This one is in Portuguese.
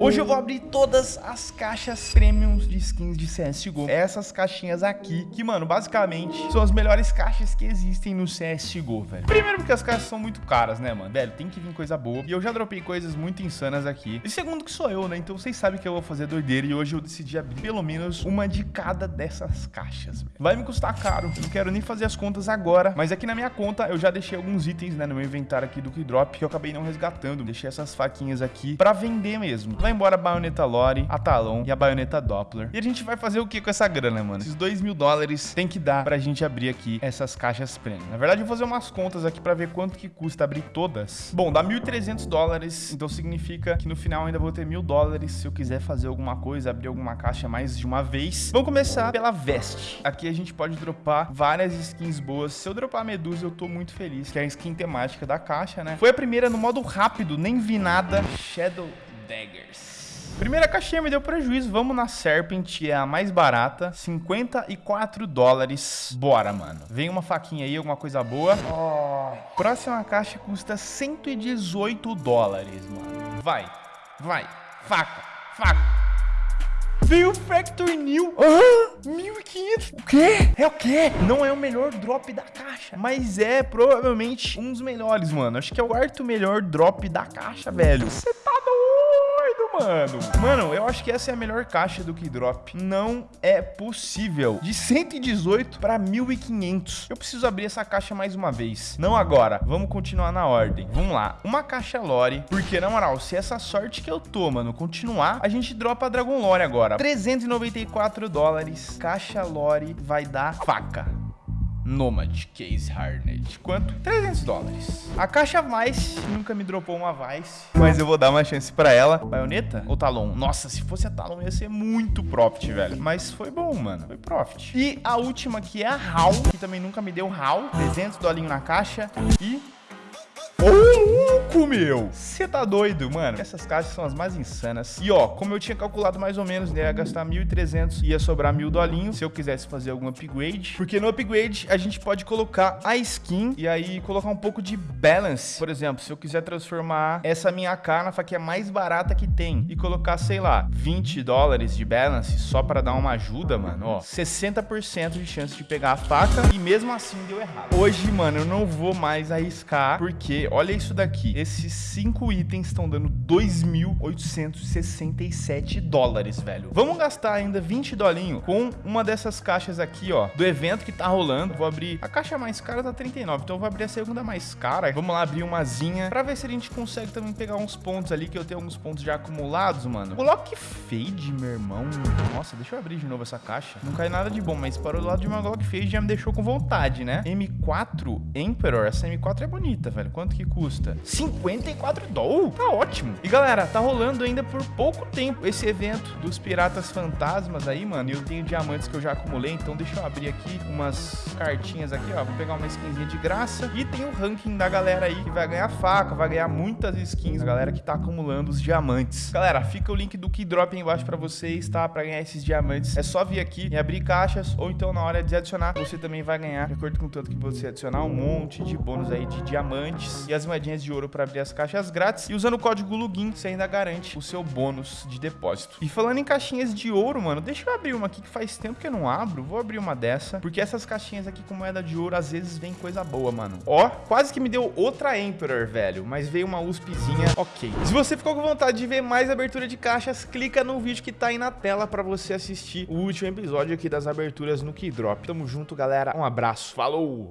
Hoje eu vou abrir todas as caixas premiums de skins de CSGO. Essas caixinhas aqui, que, mano, basicamente são as melhores caixas que existem no CSGO, velho. Primeiro porque as caixas são muito caras, né, mano? Velho, tem que vir coisa boa. E eu já dropei coisas muito insanas aqui. E segundo que sou eu, né? Então vocês sabem que eu vou fazer doideira. E hoje eu decidi abrir pelo menos uma de cada dessas caixas, velho. Vai me custar caro. Eu não quero nem fazer as contas agora. Mas aqui na minha conta eu já deixei alguns itens, né, no meu inventário aqui do Keydrop que eu acabei não resgatando. Deixei essas faquinhas aqui pra vender mesmo. Vai embora a baioneta Lore, a Talon e a baioneta Doppler. E a gente vai fazer o que com essa grana, mano? Esses 2 mil dólares tem que dar pra gente abrir aqui essas caixas premium. Na verdade, eu vou fazer umas contas aqui pra ver quanto que custa abrir todas. Bom, dá 1.300 dólares, então significa que no final ainda vou ter mil dólares se eu quiser fazer alguma coisa, abrir alguma caixa mais de uma vez. Vamos começar pela veste. Aqui a gente pode dropar várias skins boas. Se eu dropar a Medusa, eu tô muito feliz, que é a skin temática da caixa, né? Foi a primeira no modo rápido, nem vi nada. Shadow Daggers. Primeira caixinha me deu prejuízo. Vamos na Serpent, é a mais barata. 54 dólares. Bora, mano. Vem uma faquinha aí, alguma coisa boa. Oh. Próxima caixa custa 118 dólares, mano. Vai, vai. Faca, faca. Veio o Factory New. Ah, 1.500. O quê? É o quê? Não é o melhor drop da caixa, mas é provavelmente um dos melhores, mano. Acho que é o quarto melhor drop da caixa, velho. Você mano. Mano, eu acho que essa é a melhor caixa do Keydrop. Não é possível. De 118 para 1.500. Eu preciso abrir essa caixa mais uma vez. Não agora. Vamos continuar na ordem. Vamos lá. Uma caixa Lore. Porque, na moral, se essa sorte que eu tô, mano, continuar, a gente dropa a Dragon Lore agora. 394 dólares. Caixa Lore vai dar faca. Nomad Case Harned. Quanto? 300 dólares. A caixa Vice nunca me dropou uma Vice, mas eu vou dar uma chance pra ela. Baioneta ou Talon? Nossa, se fosse a Talon ia ser muito profit, velho. Mas foi bom, mano. Foi profit. E a última que é a HAL, que também nunca me deu HAL. 300 dolinho na caixa e... Oh! louco, meu! Você tá doido, mano? Essas caixas são as mais insanas. E ó, como eu tinha calculado mais ou menos, né? Ia gastar 1.300, ia sobrar mil dolinhos se eu quisesse fazer algum upgrade. Porque no upgrade a gente pode colocar a skin e aí colocar um pouco de balance. Por exemplo, se eu quiser transformar essa minha AK na faquinha mais barata que tem e colocar, sei lá, 20 dólares de balance só pra dar uma ajuda, mano, ó, 60% de chance de pegar a faca e mesmo assim deu errado. Hoje, mano, eu não vou mais arriscar porque olha isso daqui. Esses cinco itens estão dando 2.867 dólares, velho. Vamos gastar ainda 20 dolinho com uma dessas caixas aqui, ó, do evento que tá rolando. Vou abrir... A caixa mais cara tá 39, então eu vou abrir a segunda mais cara. Vamos lá abrir umazinha pra ver se a gente consegue também pegar uns pontos ali, que eu tenho alguns pontos já acumulados, mano. Glock Fade, meu irmão. Nossa, deixa eu abrir de novo essa caixa. Não cai nada de bom, mas parou do lado de uma Glock Fade já me deixou com vontade, né? M4 Emperor. Essa M4 é bonita, velho. Quanto que custa? 54 dólares. Tá ótimo. E galera, tá rolando ainda por pouco tempo esse evento dos Piratas Fantasmas aí, mano. E eu tenho diamantes que eu já acumulei, então deixa eu abrir aqui umas cartinhas aqui, ó. Vou pegar uma skinzinha de graça. E tem o ranking da galera aí que vai ganhar faca, vai ganhar muitas skins. Galera que tá acumulando os diamantes. Galera, fica o link do Keydrop aí embaixo pra vocês, tá? Pra ganhar esses diamantes. É só vir aqui e abrir caixas, ou então na hora de adicionar, você também vai ganhar, de acordo com o tanto que você adicionar, um monte de bônus aí de diamantes e as moedinhas de ouro pra abrir as caixas grátis. E usando o código LUGIN, você ainda garante o seu bônus de depósito. E falando em caixinhas de ouro, mano, deixa eu abrir uma aqui que faz tempo que eu não abro. Vou abrir uma dessa, porque essas caixinhas aqui com moeda de ouro, às vezes vem coisa boa, mano. Ó, quase que me deu outra Emperor, velho, mas veio uma USPzinha, ok. Se você ficou com vontade de ver mais abertura de caixas, clica no vídeo que tá aí na tela pra você assistir o último episódio aqui das aberturas no Keydrop. Tamo junto, galera. Um abraço. Falou!